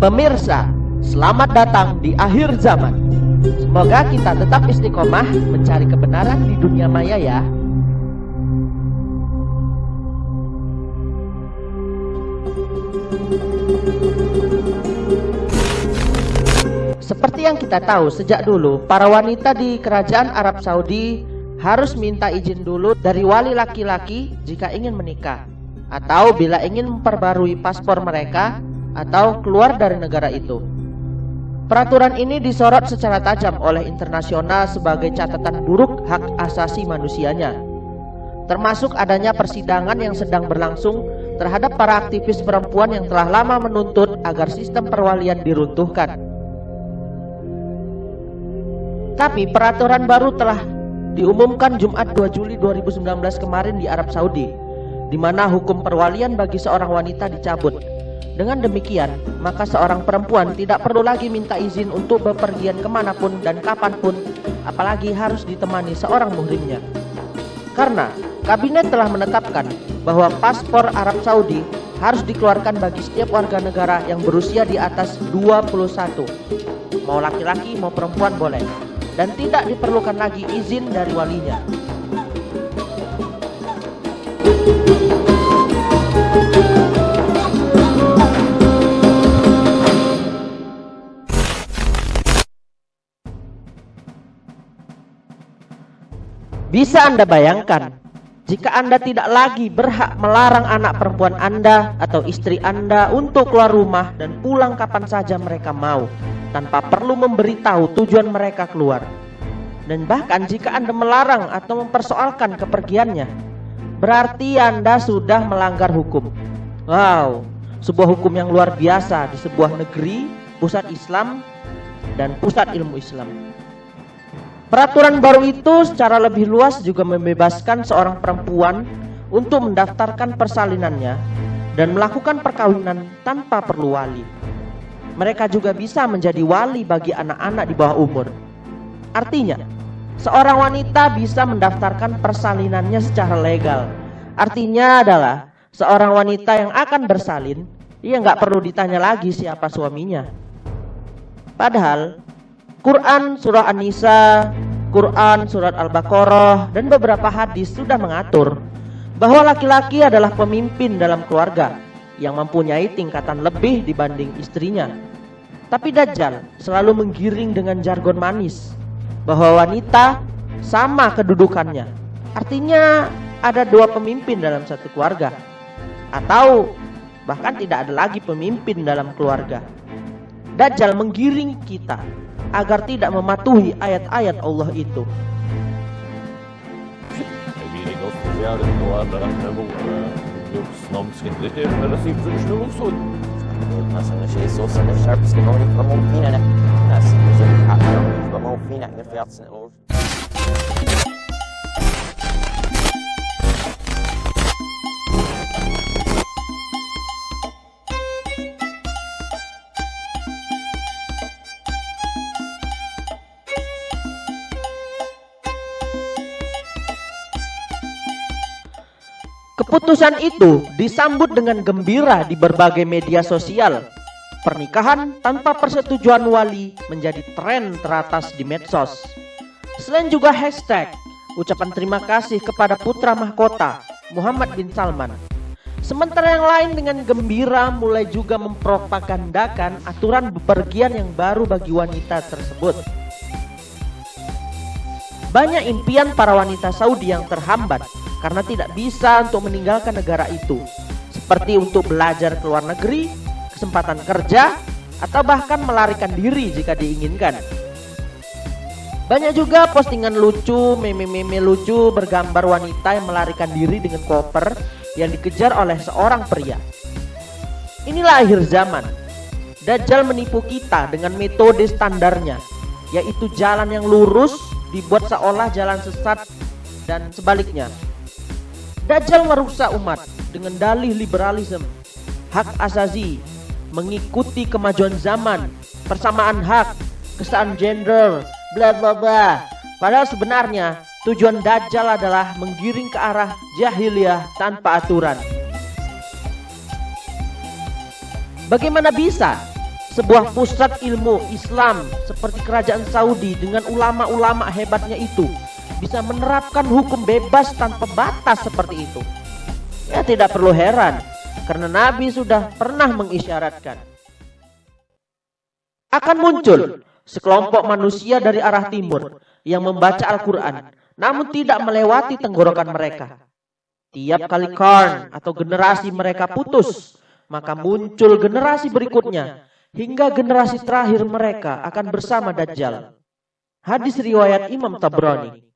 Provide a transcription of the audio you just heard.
Pemirsa, selamat datang di akhir zaman. Semoga kita tetap istiqomah mencari kebenaran di dunia maya ya. Seperti yang kita tahu sejak dulu, para wanita di kerajaan Arab Saudi harus minta izin dulu dari wali laki-laki jika ingin menikah atau bila ingin memperbarui paspor mereka atau keluar dari negara itu. Peraturan ini disorot secara tajam oleh internasional sebagai catatan buruk hak asasi manusianya. Termasuk adanya persidangan yang sedang berlangsung terhadap para aktivis perempuan yang telah lama menuntut agar sistem perwalian diruntuhkan. Tapi peraturan baru telah diumumkan Jumat 2 Juli 2019 kemarin di Arab Saudi, di mana hukum perwalian bagi seorang wanita dicabut dengan demikian, maka seorang perempuan tidak perlu lagi minta izin untuk bepergian ke mana pun dan kapan pun, apalagi harus ditemani seorang muhrimnya. Karena kabinet telah menetapkan bahwa paspor Arab Saudi harus dikeluarkan bagi setiap warga negara yang berusia di atas 21. Mau laki-laki mau perempuan boleh. Dan tidak diperlukan lagi izin dari walinya. Bisa Anda bayangkan jika Anda tidak lagi berhak melarang anak perempuan Anda atau istri Anda untuk keluar rumah dan pulang kapan saja mereka mau tanpa perlu memberitahu tujuan mereka keluar. Dan bahkan jika Anda melarang atau mempersoalkan kepergiannya, berarti Anda sudah melanggar hukum. Wow, sebuah hukum yang luar biasa di sebuah negeri, pusat Islam dan pusat ilmu Islam. Peraturan baru itu secara lebih luas juga membebaskan seorang perempuan untuk mendaftarkan persalinannya dan melakukan perkawinan tanpa perlu wali. Mereka juga bisa menjadi wali bagi anak-anak di bawah umur. Artinya, seorang wanita bisa mendaftarkan persalinannya secara legal. Artinya adalah seorang wanita yang akan bersalin, ia nggak perlu ditanya lagi siapa suaminya. Padahal Quran surah An-Nisa, Quran surat Al-Baqarah dan beberapa hadis sudah mengatur bahwa laki-laki adalah pemimpin dalam keluarga yang mempunyai tingkatan lebih dibanding istrinya. Tapi Dajjal selalu menggiring dengan jargon manis bahwa wanita sama kedudukannya. Artinya ada dua pemimpin dalam satu keluarga atau bahkan tidak ada lagi pemimpin dalam keluarga. Dajjal menggiring kita agar tidak mematuhi ayat-ayat Allah itu. Keputusan itu disambut dengan gembira di berbagai media sosial. Pernikahan tanpa persetujuan wali menjadi tren teratas di medsos. Selain juga hashtag ucapan terima kasih kepada putra mahkota Muhammad bin Salman. Sementara yang lain dengan gembira mulai juga mempropagandakan aturan bepergian yang baru bagi wanita tersebut. Banyak impian para wanita Saudi yang terhambat karena tidak bisa untuk meninggalkan negara itu seperti untuk belajar ke luar negeri, kesempatan kerja, atau bahkan melarikan diri jika diinginkan. Banyak juga postingan lucu, meme-meme lucu bergambar wanita yang melarikan diri dengan koper yang dikejar oleh seorang pria. Inilah akhir zaman. Dajjal menipu kita dengan metode standarnya, yaitu jalan yang lurus dibuat seolah jalan sesat dan sebaliknya. Dajjal merusak umat dengan dalih liberalisme, hak asasi, mengikuti kemajuan zaman, persamaan hak, kesan gender, bla bla bla. Padahal sebenarnya tujuan Dajjal adalah menggiring ke arah jahiliyah tanpa aturan. Bagaimana bisa sebuah pusat ilmu Islam seperti kerajaan Saudi dengan ulama-ulama hebatnya itu bisa menerapkan hukum bebas tanpa batas seperti itu. Ya tidak perlu heran karena Nabi sudah pernah mengisyaratkan akan muncul sekelompok manusia dari arah timur yang membaca Al-Quran namun tidak melewati tenggorokan mereka. Tiap kali karn atau generasi mereka putus, maka muncul generasi berikutnya hingga generasi terakhir mereka akan bersama Dajjal. Hadis riwayat Imam Tabrani.